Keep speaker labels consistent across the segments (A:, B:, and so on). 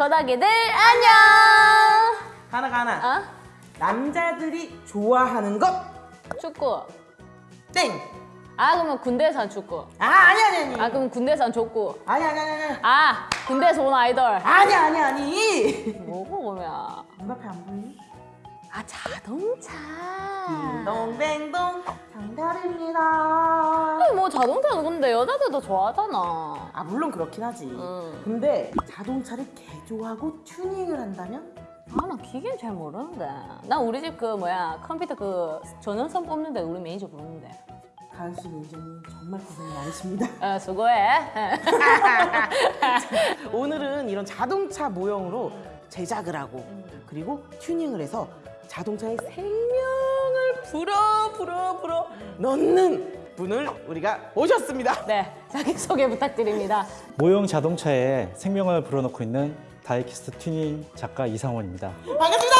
A: 거다기들 안녕.
B: 하나 하나.
A: 어?
B: 남자들이 좋아하는 것
A: 축구.
B: 땡.
A: 아 그러면 군대에서 한 축구.
B: 아 아니 아니 아니.
A: 아 그럼 군대에서 한 족구.
B: 아니 아니 아니 아니.
A: 아 군대에서 온 아이돌.
B: 아니 아니 아니.
A: 뭐고 그러면?
B: 눈앞에 안 보이니?
A: 아 자동차.
B: 딩동댕동 장달입니다.
A: 아니, 뭐 자동차는 근데 여자들도 좋아하잖아.
B: 아 물론 그렇긴 하지.
A: 음.
B: 근데 자동차를 개조하고 튜닝을 한다면
A: 아나 기계는 잘 모르는데. 난 우리 집 그 뭐야 컴퓨터 그 전원선 뽑는데 우리 매니저 부르는데.
B: 가은씨 매니저님 정말 고생 많으십니다.
A: 아 수고해.
B: 오늘은 이런 자동차 모형으로 제작을 하고 그리고 튜닝을 해서 자동차의 생명을 불어 불어 불어 넣는 분을 우리가 모셨습니다.
A: 네 자기 소개 부탁드립니다.
C: 모형 자동차에 생명을 불어넣고 있는 다이캐스트 튜닝 작가 이상원입니다.
B: 반갑습니다.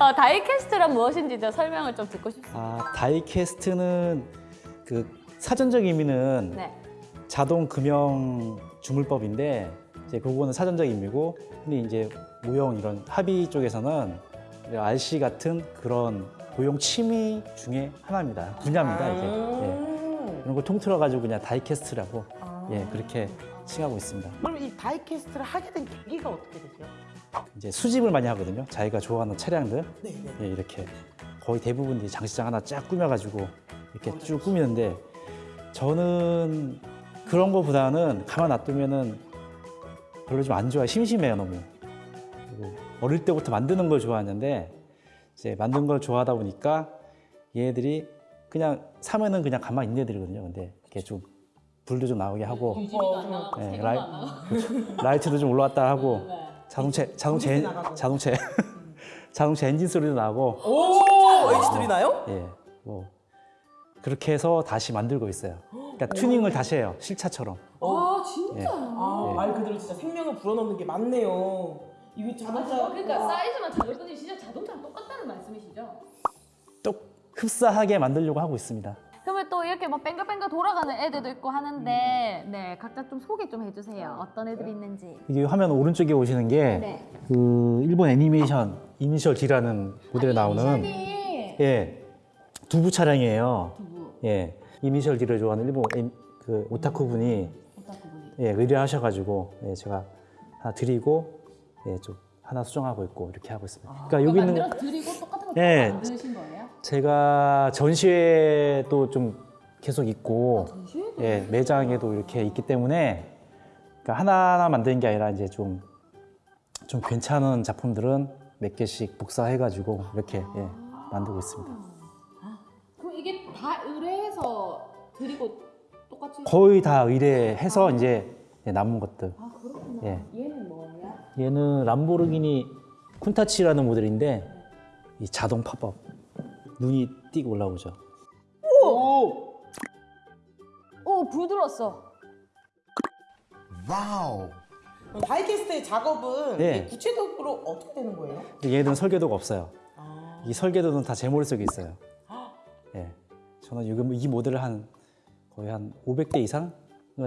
A: 어, 다이캐스트란 무엇인지 좀 설명을 좀 듣고 싶습니다.
C: 아, 다이캐스트는 그 사전적 의미는
A: 네.
C: 자동 금형 주물법인데 이제 그거는 사전적 의미고 근데 이제 모형 이런 hobby 쪽에서는 RC 같은 그런 모형 취미 중에 하나입니다. 분야입니다 이게. 예.
B: 음.
C: 이런 걸 통틀어 가지고 그냥 다이캐스트라고
B: 아.
C: 예 그렇게 칭하고 있습니다.
B: 그럼 이 다이캐스트를 하게 된 계기가 어떻게 되세요?
C: 이제 수집을 많이 하거든요. 자기가 좋아하는 차량들
B: 네, 네.
C: 예, 이렇게 거의 대부분이 장식장 하나 쫙 꾸며가지고 이렇게 쭉 꾸미는데 저는 그런 거보다는 가만 놔두면은 별로 좀 안 좋아요. 심심해요 너무. 어릴 때부터 만드는 걸 좋아했는데 이제 만든 걸 좋아하다 보니까 얘들이 그냥 사면은 그냥 가만히 있는 애들이거든요. 근데 이렇게 좀 불도 좀 나오게 하고 예, 라이, 그렇죠. 라이트도 좀 올라왔다 하고 자동차 자동차 엔-. 자동차 자동차 엔진 소리도 나고
B: 오, H3 나요?
C: 예, 뭐 그렇게 해서 다시 만들고 있어요. 그러니까 튜닝을 다시 해요. 실차처럼.
B: 아, 진짜?
C: 예.
B: 아, 말 그대로 진짜 생명을 불어넣는 게 맞네요. 이거 자동차
A: 그러니까 사이즈만 뿐이 진짜 자동차랑 똑같다는 말씀이시죠?
C: 또 흡사하게 만들려고 하고 있습니다.
A: 그러면 또 이렇게 막 뺑글뺑글 돌아가는 애들도 있고 하는데 네 각자 좀 소개 좀 해주세요. 어떤 애들이 있는지.
C: 이게 화면 오른쪽에 오시는 게
A: 네.
C: 그 일본 애니메이션 이니셜 D라는 모델에 나오는 예 두부 차량이에요. 예 이니셜 D를 좋아하는 일본 애- 그 오타쿠 분이 예 의뢰하셔가지고 예, 제가 하나 드리고 예 좀 하나 수정하고 있고 이렇게 하고 있습니다. 그러니까 여기 있는
A: 드리고 똑같은 거
C: 네.
A: 만드신 거예요?
C: 제가 전시회도 좀 계속 있고 예, 매장에도 이렇게 있기 때문에 그러니까 하나하나 만드는 게 아니라 이제 좀, 좀 괜찮은 작품들은 몇 개씩 복사해가지고 이렇게 예, 만들고 있습니다.
A: 그럼 이게 다 의뢰해서 드리고
C: 거의 다 의뢰해서 이제 예, 남은 것들.
A: 아 그렇구나.
C: 예.
A: 얘는 뭐야?
C: 얘는 람보르기니 쿤타치라는 모델인데 이 자동 팝업 눈이 띄고 올라오죠.
B: 오!
A: 오, 불 들었어.
D: Wow.
B: 다이캐스트의 작업은
C: 네.
B: 구체적으로 어떻게 되는 거예요?
C: 얘들은 설계도가 없어요.
B: 아,
C: 이 설계도는 다 제 머릿속에 있어요. 예. 저는 이, 이 모델을 한 거의 한 500대 이상은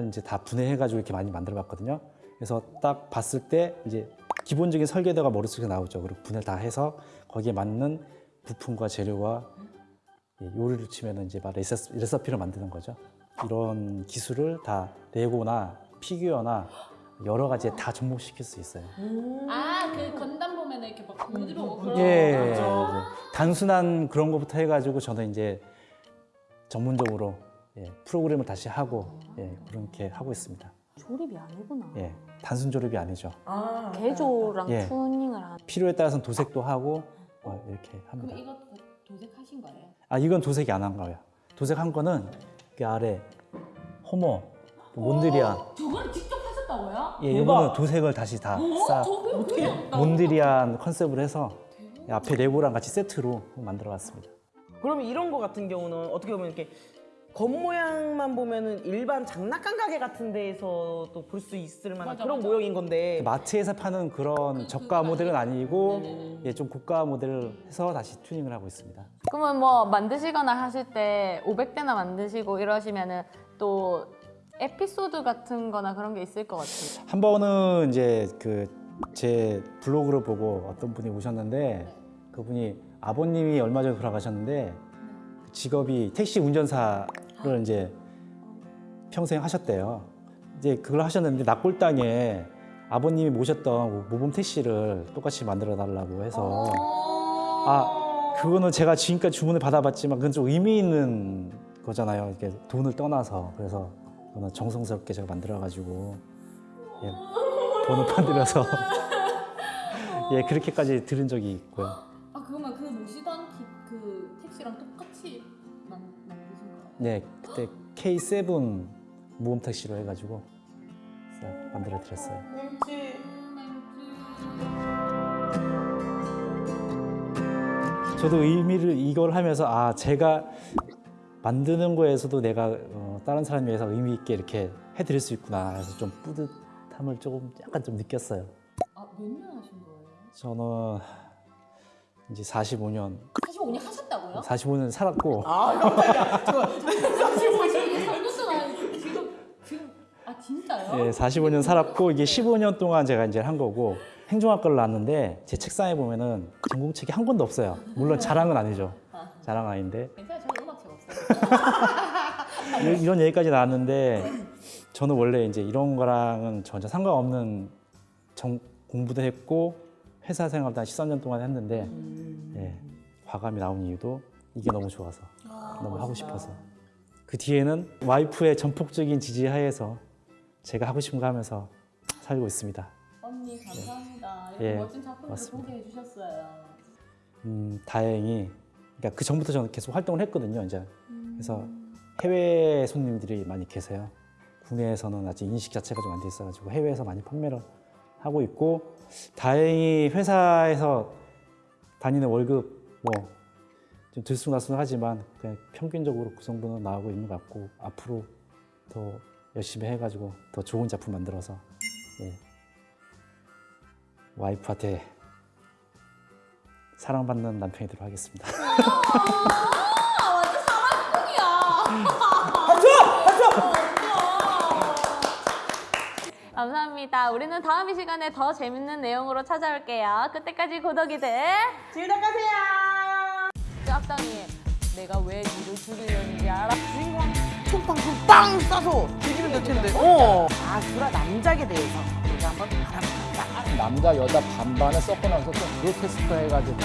C: 이제 다 분해해가지고 이렇게 많이 만들어 봤거든요. 그래서 딱 봤을 때 이제 기본적인 설계도가 머릿속에 나오죠. 그리고 분해를 다 해서 거기에 맞는 부품과 재료와 예, 요리를 치면 이제 막 레시피, 레시피를 만드는 거죠. 이런 기술을 다 레고나 피규어나 여러 가지에 다 접목시킬 수 있어요.
A: 아, 그 건담 보면 이렇게 막불 들어오고 그런
C: 예,
A: 거.
C: 이제 단순한 그런 것부터 해가지고 저는 이제 전문적으로 예, 프로그램을 다시 하고 예, 그렇게 하고 있습니다.
A: 조립이 아니구나.
C: 예, 단순 조립이 아니죠.
B: 아,
A: 개조랑
C: 예.
A: 튜닝을 하는.
C: 필요에 따라서는 도색도 하고 뭐 이렇게 합니다.
A: 그럼 이것도 도색하신 거예요?
C: 아 이건 도색이 안 한 거예요. 도색한 거는 그 아래 호모, 몬드리안,
A: 저거를 직접 하셨다고요?
C: 예, 이거는 도색을 다시 다 싹 몬드리안 컨셉으로 해서 앞에 레고랑 같이 세트로 만들어봤습니다.
B: 그러면 이런 거 같은 경우는 어떻게 보면 이렇게 겉모양만 보면은 일반 장난감 가게 같은 데에서도 볼 수 있을 만한
A: 맞아,
B: 그런
A: 맞아.
B: 모형인 건데
C: 마트에서 파는 그런 저가 모델은 아니고 예, 좀 고가 모델을 해서 다시 튜닝을 하고 있습니다.
A: 그러면 뭐 만드시거나 하실 때 500대나 만드시고 이러시면은 또 에피소드 같은 거나 그런 게 있을 것 같아요.
C: 한 번은 이제 그 제 블로그를 보고 어떤 분이 오셨는데 그분이 아버님이 얼마 전에 돌아가셨는데 그 직업이 택시 운전사 를 이제 평생 하셨대요. 이제 그걸 하셨는데 납골당에 아버님이 모셨던 모범 택시를 똑같이 만들어 달라고 해서 아 그거는 제가 지금까지 주문을 받아봤지만 그건 좀 의미 있는 거잖아요. 이렇게 돈을 떠나서 그래서 그거는 정성스럽게 제가 만들어가지고 예, 돈을 만들어서 예 그렇게까지 들은 적이 있고요.
A: 아 그러면 그 모시던 기, 그 택시랑 똑같이?
C: 네 그때 K7 모범 택시로 해가지고 만들어 드렸어요.
B: 왠지
C: 저도 의미를 이걸 하면서 아 제가 만드는 거에서도 내가 어, 다른 사람 위해서 의미 있게 이렇게 해드릴 수 있구나 해서 좀 뿌듯함을 조금 약간 좀 느꼈어요.
A: 아몇 년 하신 거예요?
C: 저는 이제 45년
A: 45년 하셨다고요?
C: 45년 살았고
B: 아 깜짝이야. 저
A: 45년 지금 지금 아 진짜요?
C: 예, 45년 살았고 이게 15년 동안 제가 이제 한 거고 행정학과를 나왔는데 제 책상에 보면은 전공책이 한 권도 없어요. 물론 자랑은 아니죠. 자랑 아닌데
A: 괜찮아요. 저는 음악책 없어요.
C: 이- 이런 얘기까지 나왔는데 저는 원래 이제 이런 거랑은 전혀 상관없는 정, 공부도 했고 회사 생활도 한 13년 동안 했는데 예, 과감히 나온 이유도 이게 너무 좋아서 너무 하고 싶어서 그 뒤에는 와이프의 전폭적인 지지 하에서 제가 하고 싶은 거 하면서 살고 있습니다.
A: 언니 감사합니다. 이렇게
C: 예,
A: 멋진 작품을
C: 맞습니다.
A: 소개해 주셨어요.
C: 음, 다행히 그러니까 그 전부터 저는 계속 활동을 했거든요. 이제 그래서 해외 손님들이 많이 계세요. 국내에서는 아직 인식 자체가 좀 안 돼 있어가지고 해외에서 많이 판매를 하고 있고 다행히 회사에서 다니는 월급 뭐 좀 들쑥날쑥하지만 그냥 평균적으로 그 정도는 나오고 있는 것 같고 앞으로 더 열심히 해가지고 더 좋은 작품 만들어서 예. 와이프한테 사랑받는 남편이 되도록 하겠습니다.
A: 감사합니다. 우리는 다음 이 시간에 더 재밌는 내용으로 찾아올게요. 그때까지 고덕이들
B: 즐거가세요.
A: 짝당이 내가 왜 니를 죽이려는지 알아? 주인공
B: 빵 쏴서 죽이면 될 텐데. 어. 아 주라 남작에 대해서 우리가 한번 알아볼까.
C: 남자 여자 반반을 섞어 나서 좀 그로테스크 해가지고